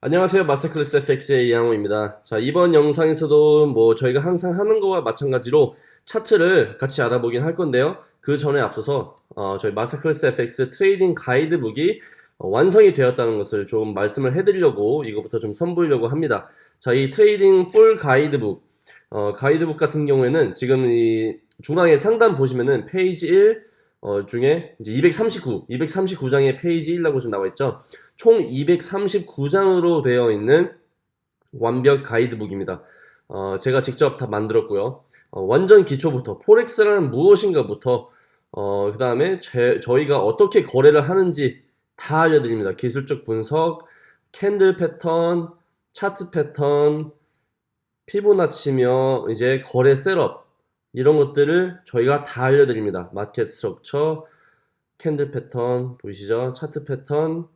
안녕하세요. 마스터클래스 FX의 이양호입니다. 자, 이번 영상에서도 뭐 저희가 항상 하는 거와 마찬가지로 차트를 같이 알아보긴 할 건데요. 그 전에 앞서서 어, 저희 마스터클래스 FX trading 가이드북이 어, 완성이 되었다는 것을 좀 말씀을 해드리려고 이거부터 좀 선보이려고 합니다. 자, 이 trading full 가이드북 어, 가이드북 같은 경우에는 지금 이 중앙에 상단 보시면은 페이지 1 어, 중에 이제 239, 239장의 페이지 1라고 좀 나와 있죠. 총 239장으로 되어 있는 완벽 가이드북입니다. 어, 제가 직접 다 만들었고요. 어, 완전 기초부터 forex라는 무엇인가부터 어, 그 다음에 저희가 어떻게 거래를 하는지 다 알려드립니다. 기술적 분석, candle 패턴, 차트 패턴, 피보나치며 이제 거래 setup 이런 것들을 저희가 다 알려드립니다. market structure, candle 패턴 보이시죠? 차트 패턴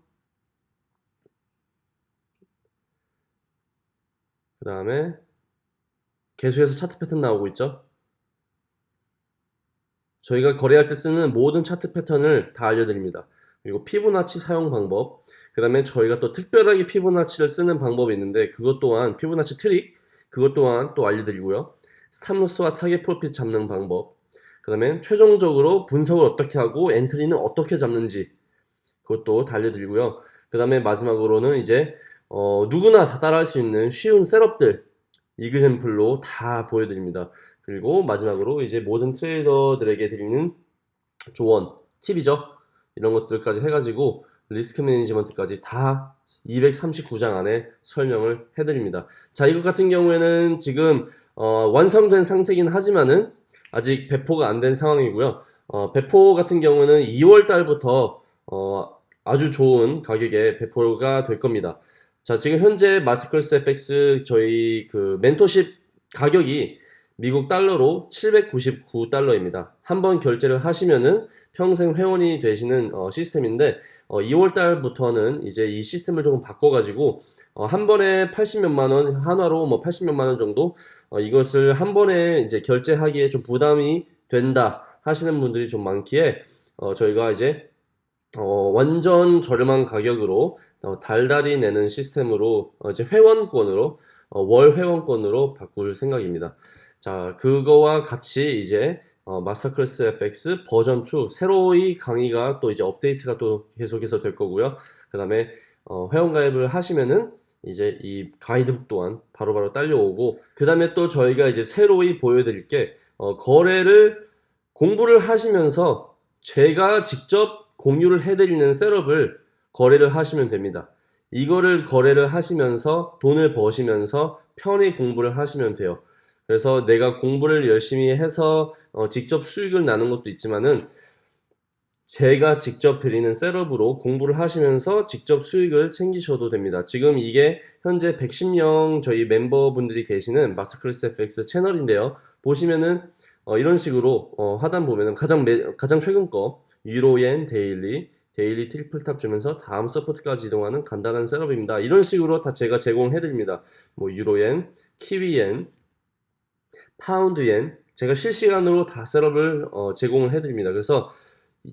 그 다음에 계속해서 차트 패턴 나오고 있죠 저희가 거래할 때 쓰는 모든 차트 패턴을 다 알려드립니다 그리고 피보나치 사용 방법 그 다음에 저희가 또 특별하게 피보나치를 쓰는 방법이 있는데 그것 또한 피보나치 트릭 그것 또한 또 알려드리고요 stop loss와 target profit 잡는 방법 그 다음에 최종적으로 분석을 어떻게 하고 엔트리는 어떻게 잡는지 그것도 다 알려드리고요 그 다음에 마지막으로는 이제 어, 누구나 다 따라할 수 있는 쉬운 셋업들 이그샘플로 다 보여드립니다. 그리고 마지막으로 이제 모든 트레이더들에게 드리는 조언, 팁이죠. 이런 것들까지 해가지고 리스크 매니지먼트까지 다 239장 안에 설명을 해드립니다. 자, 이것 같은 경우에는 지금 어, 완성된 상태긴 하지만은 아직 배포가 안 된 상황이고요. 어, 배포 같은 경우는 2월 달부터 어, 아주 좋은 가격에 배포가 될 겁니다. 자, 지금 현재 마스클스 FX 저희 그 멘토십 가격이 미국 달러로 799달러입니다. 한번 결제를 하시면은 평생 회원이 되시는 어, 시스템인데 어, 2월 달부터는 이제 이 시스템을 조금 바꿔가지고 어, 한 번에 80몇만 원 한화로 뭐 80몇만 원 정도 어, 이것을 한 번에 이제 결제하기에 좀 부담이 된다 하시는 분들이 좀 많기에 어, 저희가 이제 어, 완전 저렴한 가격으로 어, 달달이 내는 시스템으로 어, 이제 회원권으로 어, 월 회원권으로 바꿀 생각입니다. 자 그거와 같이 이제 어, 마스터클래스 FX 버전 2 새로이 강의가 또 이제 업데이트가 또 계속해서 될 거고요. 그 다음에 어, 회원 가입을 하시면은 이제 이 가이드북 또한 바로 바로 딸려오고 그 다음에 또 저희가 이제 새로이 보여드릴 게 어, 거래를 공부를 하시면서 제가 직접 공유를 해드리는 셋업을 거래를 하시면 됩니다. 이거를 거래를 하시면서 돈을 버시면서 편히 공부를 하시면 돼요. 그래서 내가 공부를 열심히 해서 어, 직접 수익을 나는 것도 있지만은 제가 직접 드리는 setup으로 공부를 하시면서 직접 수익을 챙기셔도 됩니다. 지금 이게 현재 110명 저희 멤버분들이 계시는 마스터클래스 FX 채널인데요. 보시면은 어, 이런 식으로 어, 하단 보면은 가장 매, 가장 최근 거 유로엔 daily daily triple top 주면서 다음 support까지 이동하는 간단한 setup입니다. 이런 식으로 다 제가 제공해드립니다. 뭐 유로엔, 키위엔, 파운드엔 제가 실시간으로 다 setup을 어, 제공을 해드립니다. 그래서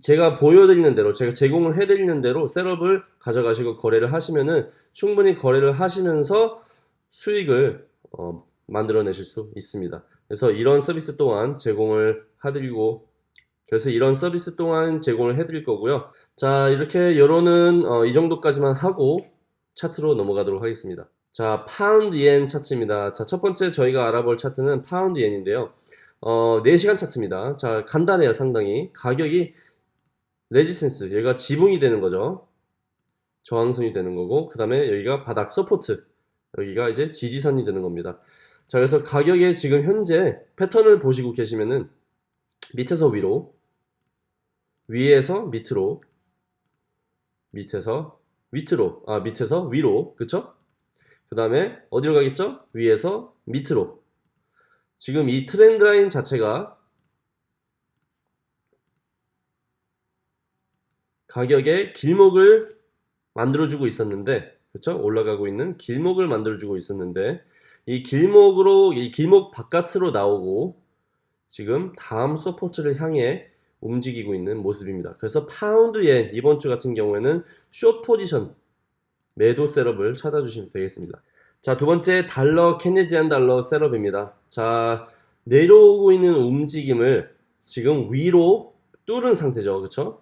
제가 보여드리는 대로 제가 제공을 해드리는 대로 setup을 가져가시고 거래를 하시면은 충분히 거래를 하시면서 수익을 어, 만들어내실 수 있습니다. 그래서 이런 서비스 또한 제공을 해드리고 그래서 이런 서비스 또한 제공을 해드릴 거고요. 자 이렇게 서론은 어, 이 정도까지만 하고 차트로 넘어가도록 하겠습니다. 자 파운드 엔 차트입니다. 자 첫 번째 저희가 알아볼 차트는 파운드 엔인데요. 어, 4시간 차트입니다. 자 간단해요 상당히 가격이 resistance 여기가 지붕이 되는 거죠. 저항선이 되는 거고 그 다음에 여기가 바닥 support 여기가 이제 지지선이 되는 겁니다. 자 그래서 가격의 지금 현재 패턴을 보시고 계시면은 밑에서 위로 위에서 밑으로 밑에서 밑으로 아 밑에서 위로 그쵸? 그 다음에 어디로 가겠죠? 위에서 밑으로 지금 이 trend line 자체가 가격의 길목을 만들어주고 있었는데 그쵸? 올라가고 있는 길목을 만들어주고 있었는데 이 길목으로 이 길목 바깥으로 나오고 지금 다음 support를 향해 움직이고 있는 모습입니다. 그래서 파운드엔 이번 주 같은 경우에는 숏 포지션 매도 셋업을 찾아주시면 되겠습니다. 자, 두 번째 달러 캐네디안 달러 셋업입니다. 자, 내려오고 있는 움직임을 지금 위로 뚫은 상태죠. 그쵸?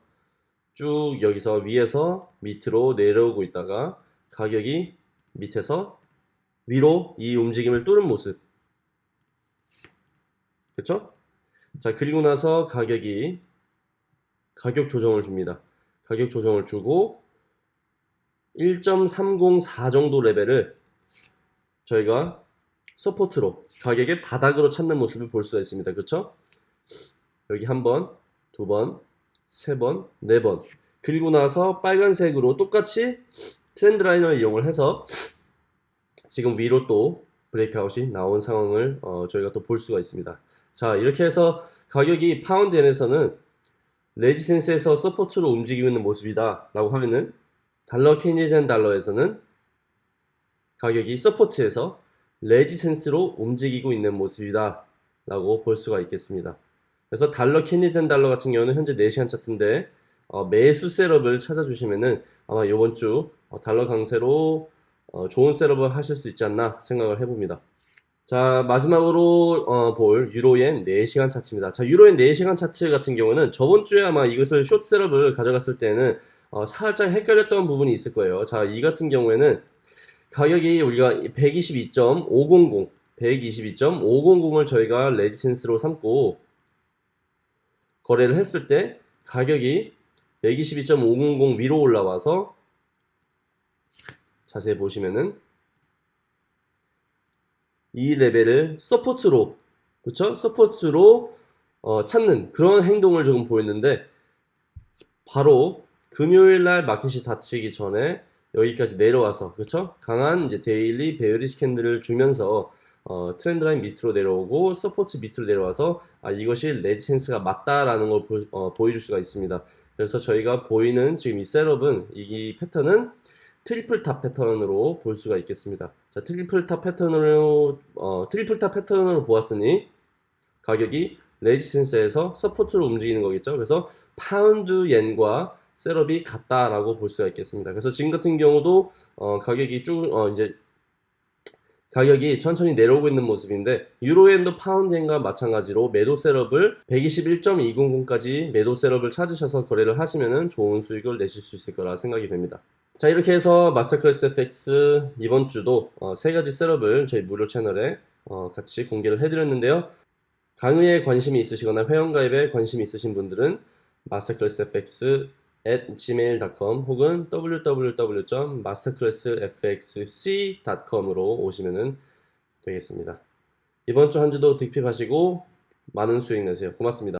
쭉 여기서 위에서 밑으로 내려오고 있다가 가격이 밑에서 위로 이 움직임을 뚫은 모습. 그쵸? 자, 그리고 나서 가격이 가격 조정을 줍니다. 가격 조정을 주고 1.304 정도 레벨을 저희가 support로 가격의 바닥으로 찾는 모습을 볼 수가 있습니다. 그렇죠? 여기 한 번, 두 번, 세 번, 네 번. 그리고 나서 빨간색으로 똑같이 trend line을 이용을 해서 지금 위로 또 breakout이 나온 상황을 어, 저희가 또 볼 수가 있습니다. 자, 이렇게 해서 가격이 파운드엔에서는 resistance에서 support로 움직이고 있는 모습이다 라고 하면은 달러 Canadian dollar에서는 가격이 support에서 resistance로 움직이고 있는 모습이다 라고 볼 수가 있겠습니다. 그래서 달러 Canadian dollar 같은 경우는 현재 4시간 차트인데 어, 매수 setup을 찾아주시면은 아마 이번 주 어, 달러 강세로 어, 좋은 setup을 하실 수 있지 않나 생각을 해봅니다. 자 마지막으로 어, 볼 유로엔 4시간 차트입니다. 자 유로엔 4시간 차트 같은 경우는 저번 주에 아마 이것을 숏 셋업을 가져갔을 때는 어, 살짝 헷갈렸던 부분이 있을 거예요. 자 이 같은 경우에는 가격이 우리가 122.500 122.500을 저희가 레지센스로 삼고 거래를 했을 때 가격이 122.500 위로 올라와서 자세히 보시면은 이 레벨을 support로 그쵸? support로 어, 찾는 그런 행동을 조금 보였는데 바로 금요일 날 마켓이 닫히기 전에 여기까지 내려와서 그쵸? 강한 이제 daily bearish candle을 주면서 어, trend line 밑으로 내려오고 support 밑으로 내려와서 아, 이것이 resistance가 맞다라는 걸 보, 어, 보여줄 수가 있습니다. 그래서 저희가 보이는 지금 이 setup은 이 패턴은 triple top 패턴으로 볼 수가 있겠습니다. 자, triple top 패턴으로 어, triple top 패턴으로 보았으니 가격이 resistance에서 support로 움직이는 거겠죠. 그래서 파운드 엔과 setup이 같다라고 볼 수가 있겠습니다. 그래서 지금 같은 경우도 어, 가격이 쭉 어, 이제 가격이 천천히 내려오고 있는 모습인데 유로엔도 파운드엔과 마찬가지로 매도 setup을 121.200까지 매도 setup을 찾으셔서 거래를 하시면 좋은 수익을 내실 수 있을 거라 생각이 됩니다. 자 이렇게 해서 마스터클래스 FX 이번 주도 어, 세 가지 셋업을 저희 무료 채널에 어, 같이 공개를 해드렸는데요. 강의에 관심이 있으시거나 회원가입에 관심이 있으신 분들은 마스터클래스 FX at gmail.com 혹은 www.masterclassfxc.com으로 오시면 되겠습니다. 이번 주 한 주도 득핍하시고 많은 수익 내세요. 고맙습니다.